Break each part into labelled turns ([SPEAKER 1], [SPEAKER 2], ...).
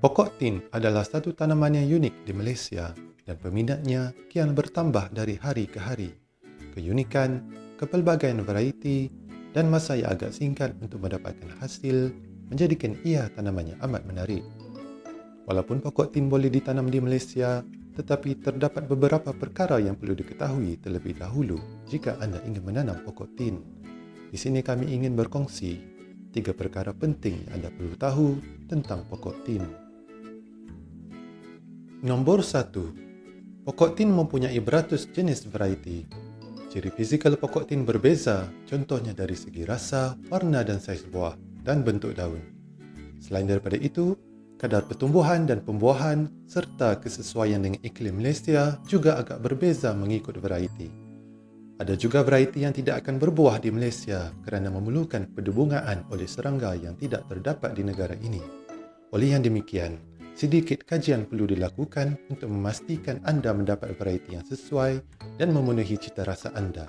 [SPEAKER 1] Pokok tin adalah satu tanaman yang unik di Malaysia dan peminatnya kian bertambah dari hari ke hari. Keunikan, kepelbagaian variety dan masa yang agak singkat untuk mendapatkan hasil menjadikan ia tanaman yang amat menarik. Walaupun pokok tin boleh ditanam di Malaysia, tetapi terdapat beberapa perkara yang perlu diketahui terlebih dahulu jika anda ingin menanam pokok tin. Di sini kami ingin berkongsi tiga perkara penting yang anda perlu tahu tentang pokok tin. Nombor satu, pokok tin mempunyai beratus jenis variety. Ciri fizikal pokok tin berbeza, contohnya dari segi rasa, warna dan saiz buah dan bentuk daun. Selain daripada itu, kadar pertumbuhan dan pembuahan serta kesesuaian dengan iklim Malaysia juga agak berbeza mengikut variety. Ada juga variety yang tidak akan berbuah di Malaysia kerana memerlukan pendebungaan oleh serangga yang tidak terdapat di negara ini. Oleh yang demikian, sedikit kajian perlu dilakukan untuk memastikan anda mendapat variety yang sesuai dan memenuhi cita rasa anda.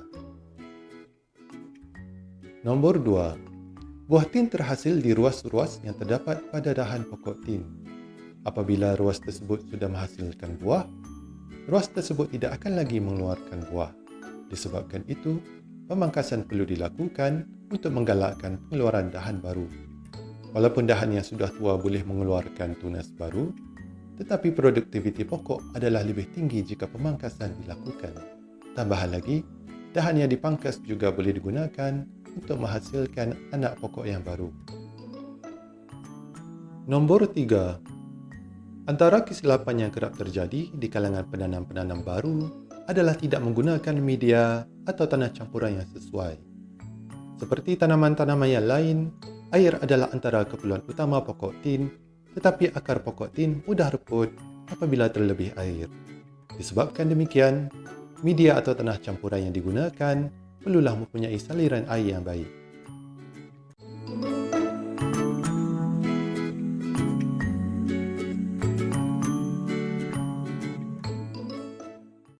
[SPEAKER 1] Nombor 2. Buah tin terhasil di ruas-ruas yang terdapat pada dahan pokok tin. Apabila ruas tersebut sudah menghasilkan buah, ruas tersebut tidak akan lagi mengeluarkan buah. Disebabkan itu, pemangkasan perlu dilakukan untuk menggalakkan pengeluaran dahan baru. Walaupun dahan yang sudah tua boleh mengeluarkan tunas baru, tetapi produktiviti pokok adalah lebih tinggi jika pemangkasan dilakukan. Tambahan lagi, dahan yang dipangkas juga boleh digunakan untuk menghasilkan anak pokok yang baru. Nombor tiga, Antara kesilapan yang kerap terjadi di kalangan penanam-penanam baru adalah tidak menggunakan media atau tanah campuran yang sesuai. Seperti tanaman-tanaman yang lain, air adalah antara keperluan utama pokok tin, tetapi akar pokok tin mudah reput apabila terlebih air. Disebabkan demikian, media atau tanah campuran yang digunakan perlulah mempunyai saliran air yang baik.